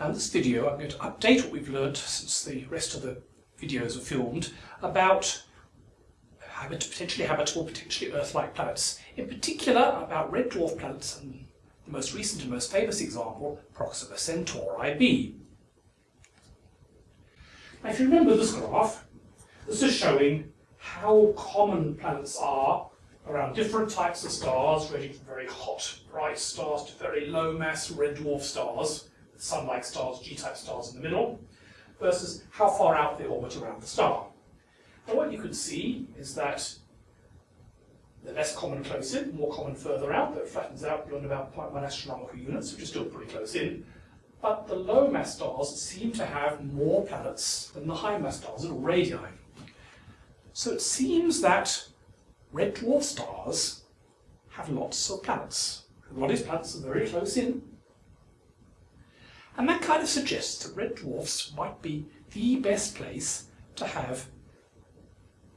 Now in this video I'm going to update what we've learned since the rest of the videos were filmed about potentially habitable, potentially Earth-like planets. In particular about red dwarf planets and the most recent and most famous example, Proxima Centauri b. Now if you remember this graph, this is showing how common planets are around different types of stars, ranging from very hot, bright stars to very low mass red dwarf stars sun-like stars, G-type stars in the middle, versus how far out they orbit around the star. And what you can see is that they're less common close in, more common further out, that flattens out beyond about 0.1 astronomical units, which is still pretty close in. But the low mass stars seem to have more planets than the high mass stars, little radii. So it seems that red dwarf stars have lots of planets. A lot of planets are very close in, and that kind of suggests that red dwarfs might be the best place to have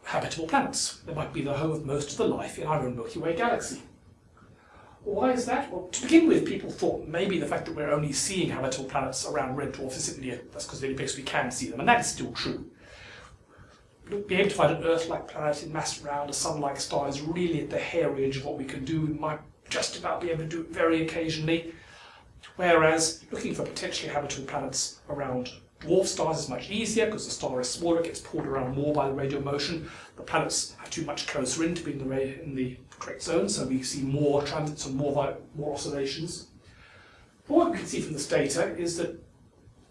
habitable planets. They might be the home of most of the life in our own Milky Way galaxy. Why is that? Well, to begin with, people thought maybe the fact that we're only seeing habitable planets around red dwarfs is simply that's because they're the only place we can see them, and that is still true. Being able to find an Earth-like planet in mass around a Sun-like star is really at the hair edge of what we can do. We might just about be able to do it very occasionally, Whereas looking for potentially habitable planets around dwarf stars is much easier because the star is smaller, it gets pulled around more by the radial motion. The planets are too much closer in to be in the, in the correct zone, so we see more transits and more, more oscillations. But what we can see from this data is that,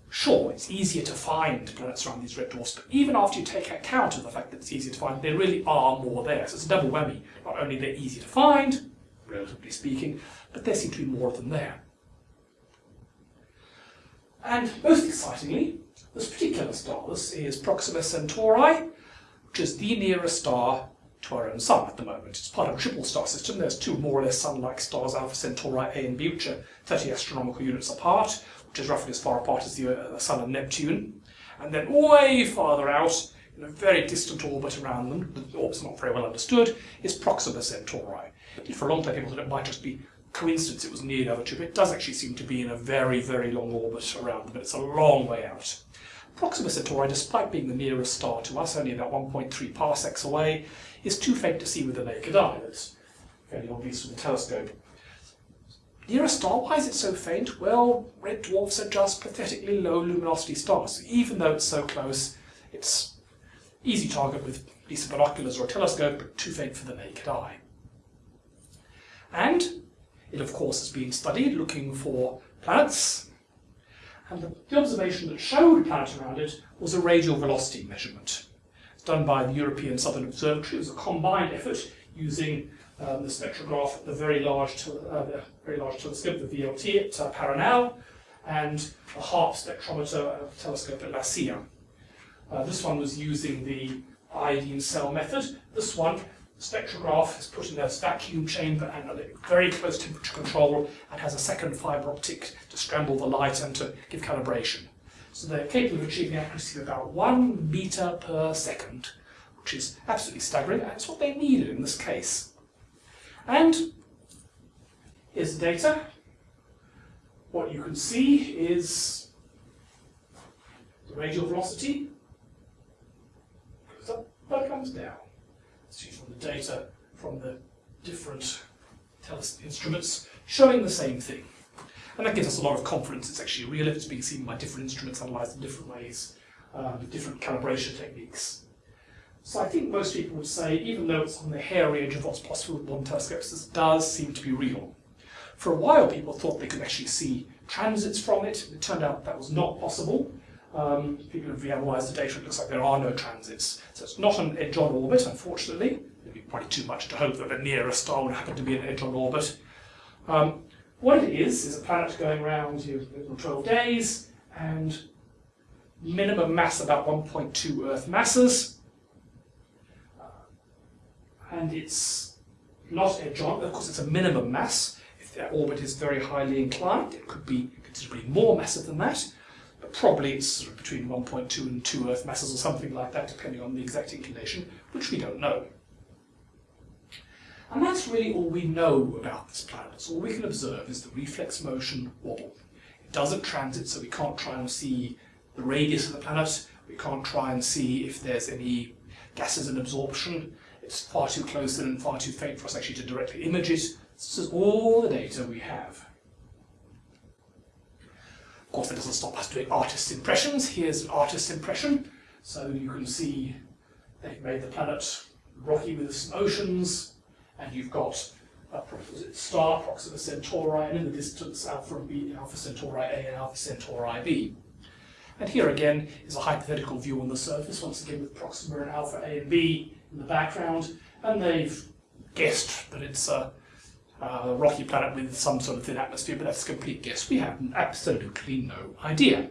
sure, it's easier to find planets around these red dwarfs, but even after you take account of the fact that it's easier to find, there really are more there. So it's a double whammy. Not only they're easy to find, relatively speaking, but there seem to be more of them there. And most excitingly, this particular star this is Proxima Centauri, which is the nearest star to our own sun at the moment. It's part of a triple star system. There's two more or less sun-like stars, Alpha Centauri A and B, which are 30 astronomical units apart, which is roughly as far apart as the, uh, Sun and Neptune. And then way farther out, in a very distant orbit around them, the orbit's not very well understood, is Proxima Centauri. For a long time people thought it might just be coincidence it was near the other two, but it does actually seem to be in a very, very long orbit around them, but it's a long way out. Proxima Centauri, despite being the nearest star to us, only about 1.3 parsecs away, is too faint to see with the naked eye. That's fairly obvious with the telescope. Near a star, why is it so faint? Well, red dwarfs are just pathetically low luminosity stars. Even though it's so close, it's easy target with decent binoculars or a telescope, but too faint for the naked eye. And it, of course, has been studied looking for planets, and the, the observation that showed a planet around it was a radial velocity measurement. It's done by the European Southern Observatory. It was a combined effort using um, the spectrograph, the very large, uh, the very large telescope, the VLT at uh, Paranal, and a HARPS spectrometer uh, telescope at La Silla. Uh, this one was using the iodine cell method. This one spectrograph is put in a vacuum chamber and very close temperature control and has a second fibre optic to scramble the light and to give calibration. So they're capable of achieving accuracy of about one meter per second, which is absolutely staggering, and it's what they needed in this case. And here's the data. What you can see is the radial velocity goes up, but comes down see from the data from the different instruments showing the same thing. And that gives us a lot of confidence it's actually real if it's being seen by different instruments analysed in different ways, um, with different calibration techniques. So I think most people would say, even though it's on the hairy edge of what's possible with modern telescopes, this does seem to be real. For a while people thought they could actually see transits from it. It turned out that was not possible. Um, people have reanalyzed the data, it looks like there are no transits. So it's not an edge-on orbit, unfortunately. It'd be probably too much to hope that the nearest star would happen to be an edge-on orbit. Um, what it is, is a planet going around you know, 12 days, and minimum mass about 1.2 Earth masses. Uh, and it's not edge-on, of course it's a minimum mass. If the orbit is very highly inclined, it could be considerably more massive than that but probably it's sort of between 1.2 and 2 Earth masses or something like that, depending on the exact inclination, which we don't know. And that's really all we know about this planet. So all we can observe is the reflex motion wobble. It doesn't transit, so we can't try and see the radius of the planet. We can't try and see if there's any gases in absorption. It's far too close and far too faint for us actually to directly image it. This is all the data we have. Of course, that doesn't stop us doing artist's impressions. Here's an artist's impression. So you can see they've made the planet rocky with some oceans, and you've got a star Proxima Centauri, and in the distance Alpha and B, Alpha Centauri A and Alpha Centauri B. And here again is a hypothetical view on the surface, once again with Proxima and Alpha A and B in the background, and they've guessed that it's a, a rocky planet with some sort of thin atmosphere, but that's a complete guess. We have absolutely no idea.